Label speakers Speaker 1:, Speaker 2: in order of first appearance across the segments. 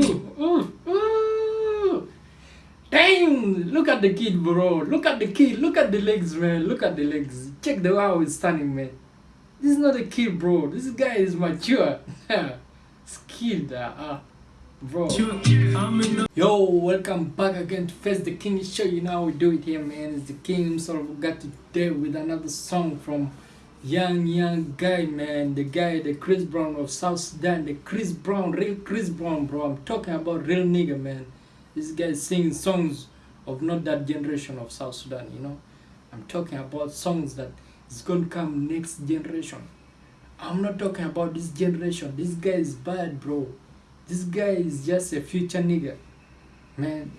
Speaker 1: ooh. Dang! Look at the kid, bro. Look at the kid. Look at the legs, man. Look at the legs. Check the how he's standing, man. This is not a kid, bro. This guy is mature. Skilled, uh, uh, bro. Yo, welcome back again to Face the King Show. You know how we do it here, man. It's the King himself. We got today with another song from young, young guy, man. The guy, the Chris Brown of South Sudan. The Chris Brown, real Chris Brown, bro. I'm talking about real nigga, man. This guy singing songs of not that generation of South Sudan, you know. I'm talking about songs that is going to come next generation. I'm not talking about this generation. This guy is bad, bro. This guy is just a future nigga. Man,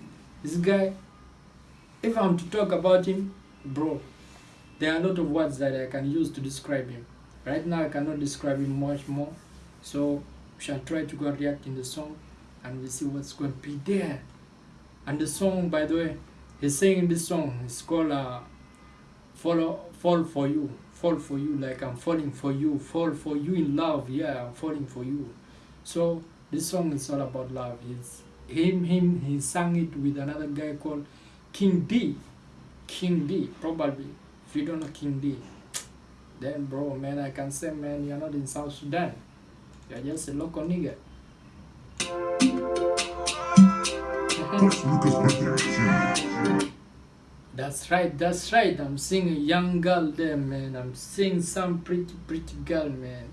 Speaker 1: this guy, if I'm to talk about him, bro, there are a lot of words that I can use to describe him. Right now, I cannot describe him much more. So, we shall try to go react in the song and we see what's going to be there. And the song, by the way, he's singing this song. It's called uh, "Follow, Fall for You." Fall for you, like I'm falling for you. Fall for you in love. Yeah, I'm falling for you. So this song is all about love. It's him, him. He sang it with another guy called King D. King D, probably. You don't know King D, then bro, man, I can say, man, you're not in South Sudan. You're just a local nigga. That's right, that's right. I'm seeing a young girl there, man. I'm seeing some pretty, pretty girl, man.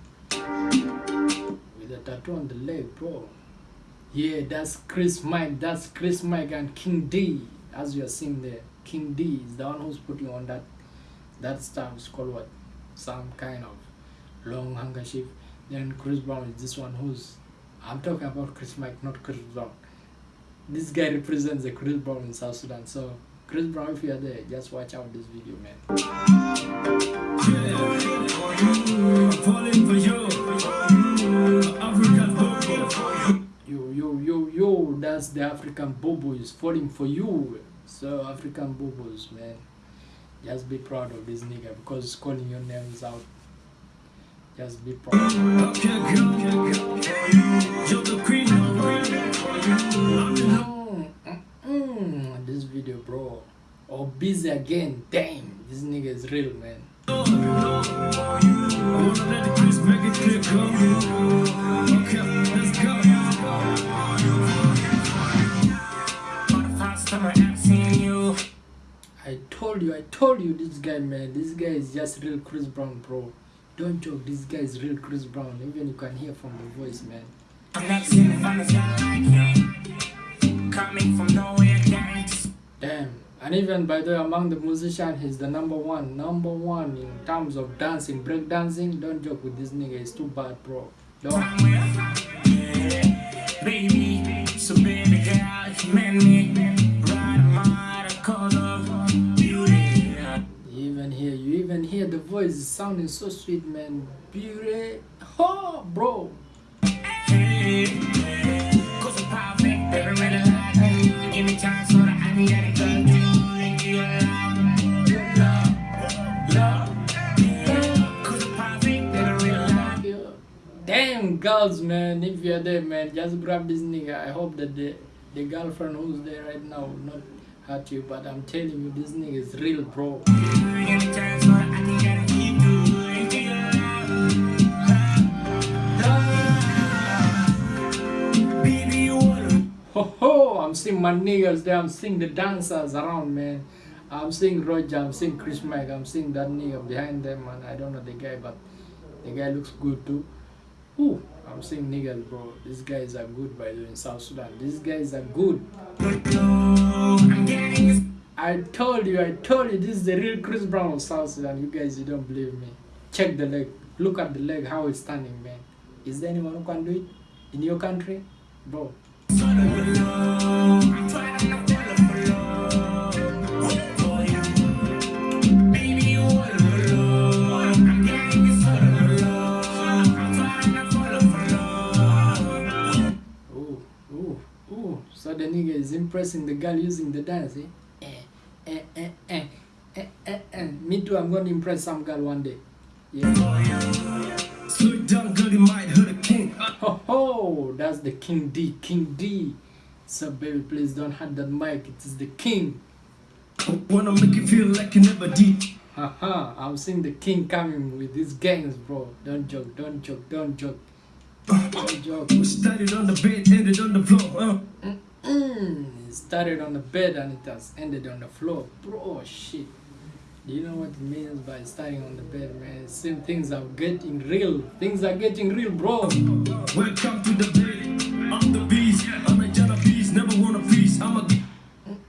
Speaker 1: With a tattoo on the leg, bro. Yeah, that's Chris Mike. That's Chris Mike and King D. As you are seeing there, King D is the one who's putting on that that stuff. It's called what? Some kind of long handkerchief. Then Chris Brown is this one who's. I'm talking about Chris Mike, not Chris Brown. This guy represents the Chris Brown in South Sudan. So Chris Brown, if you are there, just watch out this video, man. Yo, yo, yo, yo, that's the African Bobo is falling for you. So African Bobos, man. Just be proud of this nigga because calling your names out. Just be proud. Mm, mm, mm, this video, bro. Oh, busy again. Damn, this nigga is real, man. You, I told you this guy, man. This guy is just real Chris Brown, bro. Don't joke, this guy is real Chris Brown. Even you can hear from the voice, man. Damn. And even by the way, among the musicians, he's the number one, number one in terms of dancing, break dancing. Don't joke with this nigga, it's too bad, bro. Don't.
Speaker 2: Baby, so baby girl, me,
Speaker 1: even hear the voice sounding so sweet, man. Beauty, oh, bro. Damn girls, man. If you're there, man, just grab this nigga. I hope that the the girlfriend who's there right now not hurt you, but I'm telling you, this nigga is real, bro. Ho ho! I'm seeing my niggas there. I'm seeing the dancers around, man. I'm seeing Roger. I'm seeing Chris Mike. I'm seeing that nigga behind them, man. I don't know the guy, but the guy looks good too. Ooh, I'm seeing niggas, bro. These guys are good, by the way, in South Sudan. These guys are good. I told you, I told you, this is the real Chris Brown of South Sudan. You guys, you don't believe me. Check the leg. Look at the leg, how it's standing, man. Is there anyone who can do it in your country? Bro, So the nigga is impressing the girl using the dance, eh? Eh, eh, eh, eh, eh, eh, eh. Me too, I'm gonna impress some girl one day. Yeah.
Speaker 2: Slow down, girl, you might hurt a king.
Speaker 1: Ho ho! That's the King D. King D. So baby, please don't hurt that mic. It is the king.
Speaker 2: Wanna make you feel like you never did.
Speaker 1: Haha, I'm seeing the king coming with these gangs, bro. Don't joke, don't joke, don't joke. Don't joke.
Speaker 2: We started on the bed, ended on the floor. Uh.
Speaker 1: Mm, it started on the bed and it has ended on the floor. Bro, shit. Do you know what it means by starting on the bed, man? Same things are getting real. Things are getting real, bro.
Speaker 2: Welcome to the bed. I'm the beast. I'm a Jana beast. Never want a piece. I'm a.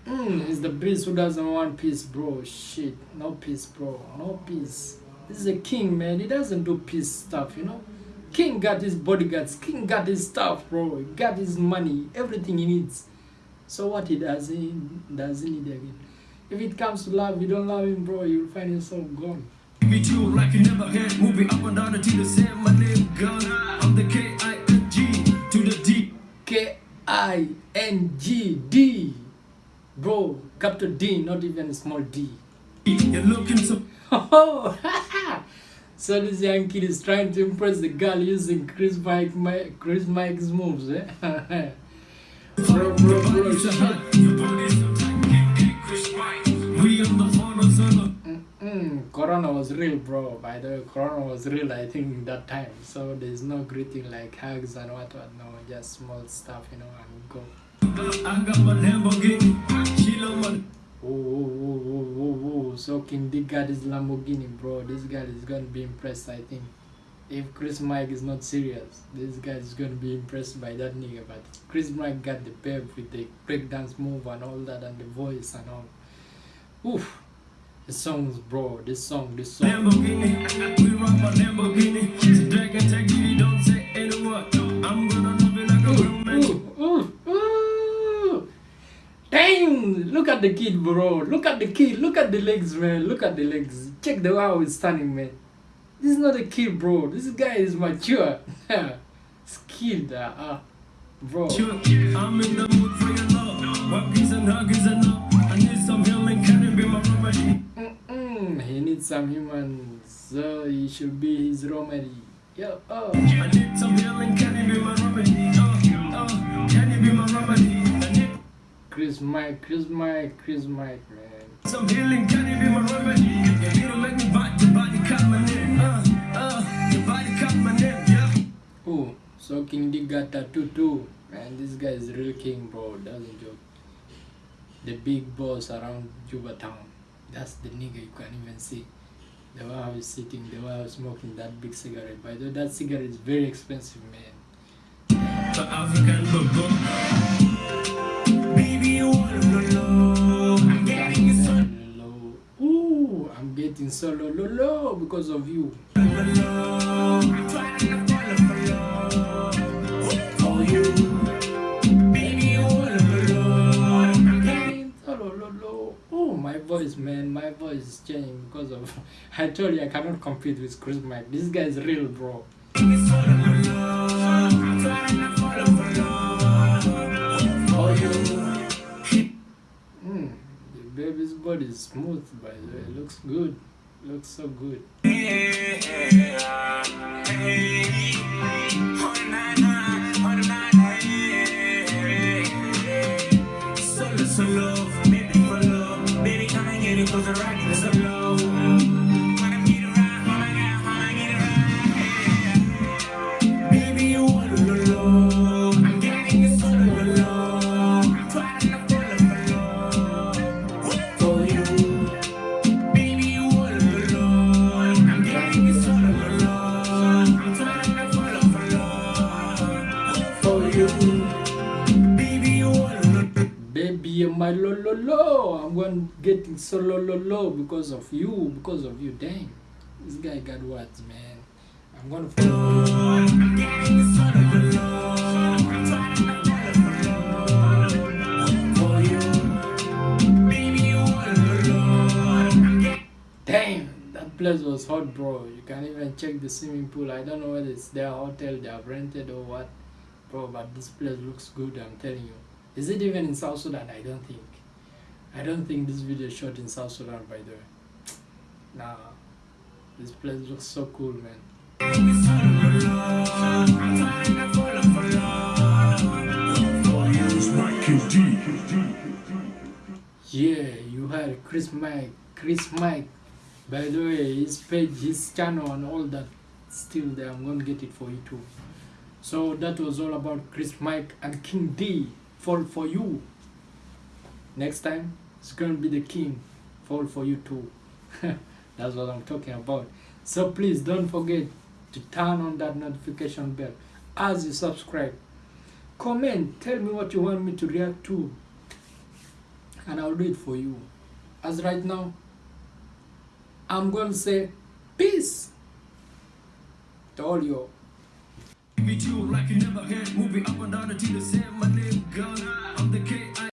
Speaker 1: Mm, it's the beast who doesn't want peace, bro. Shit. No peace, bro. No peace. This is a king, man. He doesn't do peace stuff, you know? King got his bodyguards. King got his stuff, bro. He got his money. Everything he needs. So what he does, he doesn't need again. If it comes to love, you don't love him, bro, you'll find yourself gone.
Speaker 2: To you like you never had. Moving up and down until the same. My name. I'm the K I N G to the D.
Speaker 1: K I N G D. Bro, capital D, not even a small D.
Speaker 2: You're looking so.
Speaker 1: Oh, Oh, so this young kid is trying to impress the girl using Chris Mike, Chris Mike's moves, eh? bro, bro, bro. Mm, Corona was real, bro. By the way, Corona was real, I think, that time. So there's no greeting like hugs and what, what. No, just small stuff, you know, and go.
Speaker 2: I.
Speaker 1: Oh, oh, oh, oh, oh, oh. So King Dick got his Lamborghini, bro. This guy is gonna be impressed, I think. If Chris Mike is not serious, this guy is gonna be impressed by that nigga. But Chris Mike got the pep with the breakdance move and all that, and the voice and all. Oof. The songs, bro. This song, this song.
Speaker 2: Lamborghini. We rock my Lamborghini. Drag and take it.
Speaker 1: Dang! Look at the kid, bro. Look at the kid. Look at the legs, man. Look at the legs. Check the way how he's standing, man. This is not a kid, bro. This guy is mature. Skilled, uh, uh, bro.
Speaker 2: I'm in the mood for your love. Huggies and huggies and love. I need some healing. Can it be my remedy?
Speaker 1: He needs some humans, so he should be his remedy. Yo, oh.
Speaker 2: I need some healing. Can it be my remedy? Oh, oh, can it be my remedy? I
Speaker 1: Chris Mike, Chris Mike, Chris Mike, man.
Speaker 2: some healing. Can it be my remedy? You to make me bite your body, cut my name. Uh, uh, your body cut my name. Yeah.
Speaker 1: Oh, so King D got tattoo too. Man, this guy is real king, bro. Doesn't joke. The big boss around Juba town. That's the nigga you can't even see. The way how he's sitting, the way how he's smoking that big cigarette. By the way, that cigarette is very expensive, man.
Speaker 2: The African bubble. Getting so
Speaker 1: low, low, low because of you. Oh, my voice, man, my voice is changing because of. I told you I cannot compete with Chris Mike. This guy is real, bro. Body is smooth, by the way. Looks good. Looks so good.
Speaker 2: Solo, solo, baby, for love. Baby, come and get it, cause the rock is I'm
Speaker 1: going getting so lo lo lo because of you, because of you. Dang, this guy got words, man. I'm
Speaker 2: low. Trying to low.
Speaker 1: Damn, that place was hot, bro. You can even check the swimming pool. I don't know whether it's their hotel they have rented or what, bro. But this place looks good. I'm telling you. Is it even in South Sudan? I don't think. I don't think this video is shot in South Sudan by the way. Nah, this place looks so cool man. Yeah, you heard Chris Mike, Chris Mike. By the way, his page, his channel and all that still there. I'm gonna get it for you too. So that was all about Chris Mike and King D. Fall for you. Next time, it's gonna be the King. Fall for you too. That's what I'm talking about. So please don't forget to turn on that notification bell as you subscribe. Comment, tell me what you want me to react to and I'll do it for you. As right now, I'm going to say peace to all you.
Speaker 2: It like you never had. Up and down. My name. I'm the K.